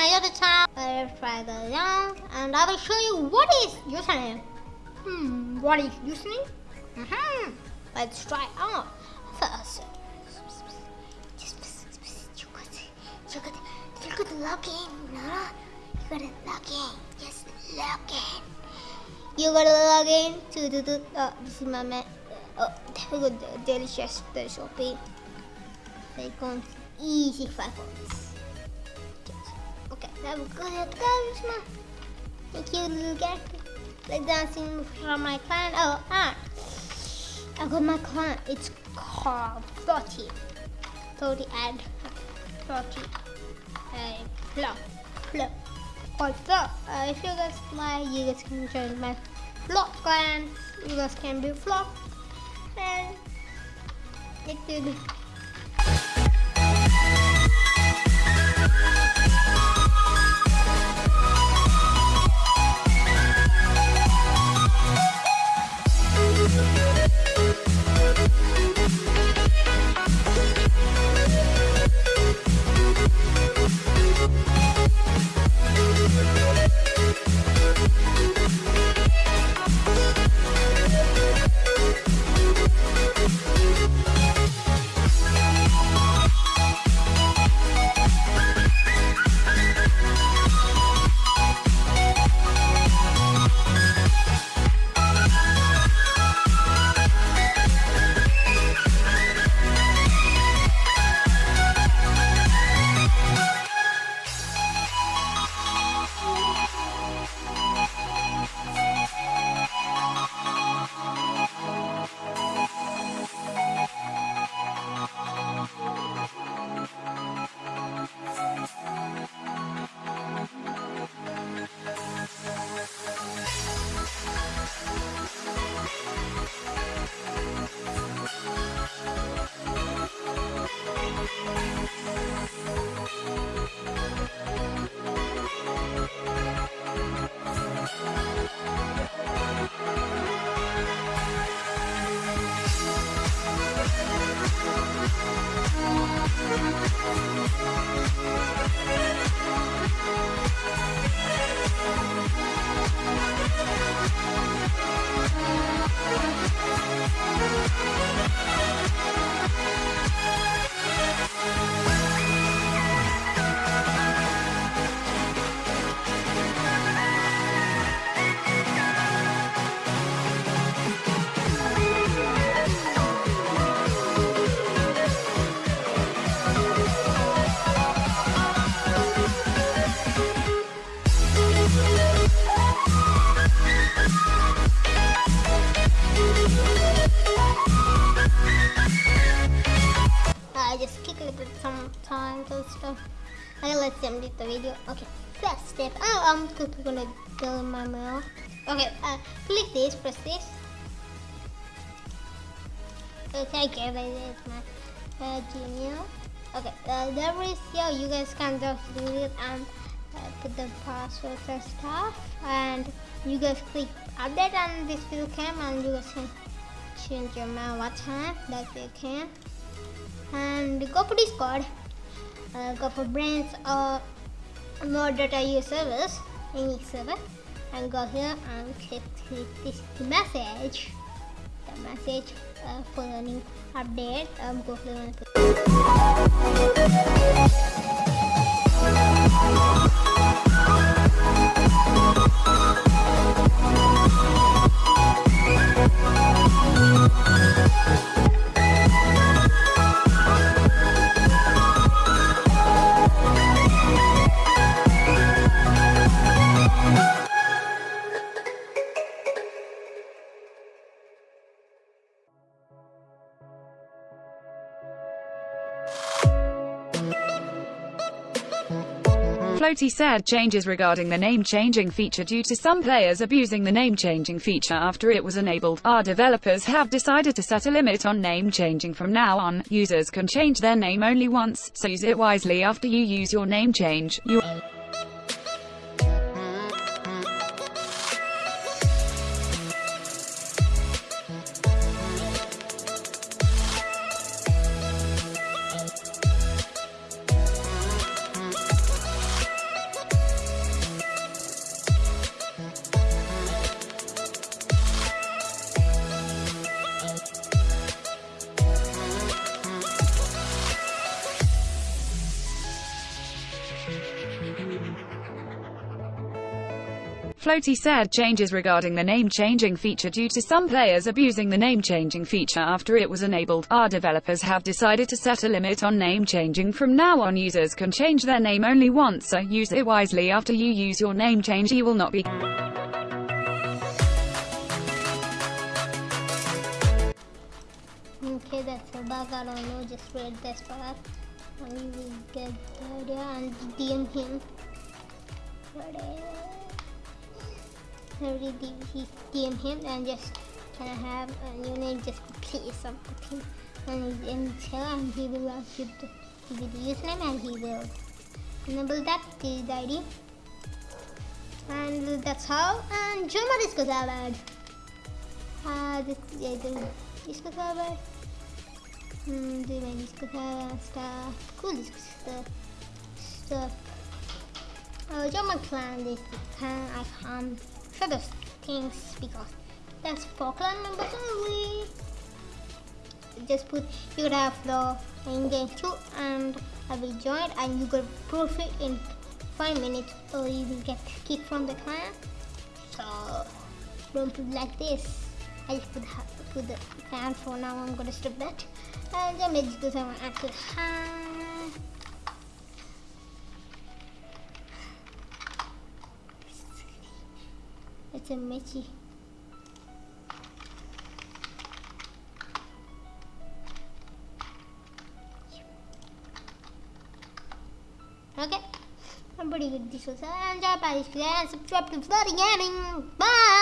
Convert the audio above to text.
my other channel, uh, Dragon Young, and I will show you what is username. Hmm, what is username? Mm-hmm. Let's try out first. You gotta, you gotta log in, no? You gotta log in, just log in. You gotta log in to the, the uh, this is my man. Oh, there we go, delicious, the shopping. Bacon, easy five points. Was good. That was my. Thank you, little guy. Like dancing from my client. Oh, ah. I got my client. It's called 30. 30 and 30. And flop. Flop. Called flop. Uh, if you guys like, you guys can join my flop client. You guys can be flop. And it will sometimes stuff. Okay, let's end the video. Okay, first step. Oh, I'm gonna go in my mail. Okay, uh, click this, press this. Okay, okay, that is my uh, Gmail. Okay, uh, there is, yeah, you guys can just do it and uh, put the password and stuff. And you guys click update on this video cam and you guys can change your mail what time that you can and go for Discord, uh, go for brands or more data use service, any server, and go here and click, click this message, the message uh, for the new update. Um, go for the Floaty said changes regarding the name changing feature due to some players abusing the name changing feature after it was enabled. Our developers have decided to set a limit on name changing from now on. Users can change their name only once, so use it wisely after you use your name change. You Floaty said changes regarding the name changing feature due to some players abusing the name changing feature after it was enabled. Our developers have decided to set a limit on name changing. From now on, users can change their name only once, so use it wisely after you use your name change. You will not be. Okay, that's a bug. I don't know. Just read this part. And will get the idea and DM him. Ready? Ready? DM him and just can I have a new name? Just please something. And and tell and he will ask you give the username and he will enable that the ID. And that's how. And Joma Disco Salad. Ah, this yeah, the disco salad. Hmm, do my disco salad stuff. Cool disco stuff. Stuff. Oh, Joma clan this clan I can't show those things because that's for clan members only. Just put you could have the in game too and I will join and you could profit in five minutes or you will get kicked from the clan. So don't put like this. I just put, put the fan for now. I'm gonna stop that. And then maybe because I want to Michi. Okay. I'm pretty good at this. And subscribe to Bloody Gaming. Bye.